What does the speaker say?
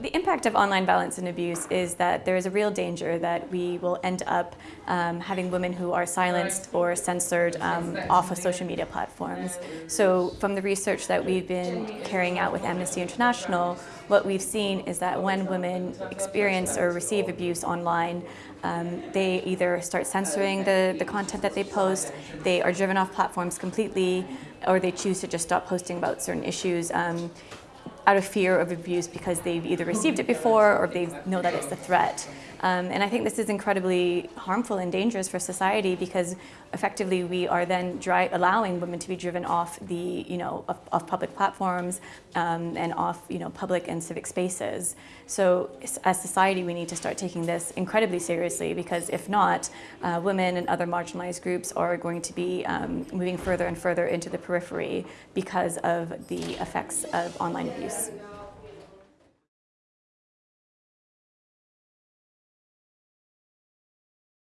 The impact of online violence and abuse is that there is a real danger that we will end up um, having women who are silenced or censored um, off of social media platforms. So from the research that we've been carrying out with Amnesty International, what we've seen is that when women experience or receive abuse online, um, they either start censoring the, the content that they post, they are driven off platforms completely, or they choose to just stop posting about certain issues. Um, out of fear of abuse because they've either received it before or they know that it's a threat. Um, and I think this is incredibly harmful and dangerous for society because effectively we are then allowing women to be driven off the, you know, off, off public platforms um, and off, you know, public and civic spaces. So as society, we need to start taking this incredibly seriously because if not, uh, women and other marginalized groups are going to be um, moving further and further into the periphery because of the effects of online abuse.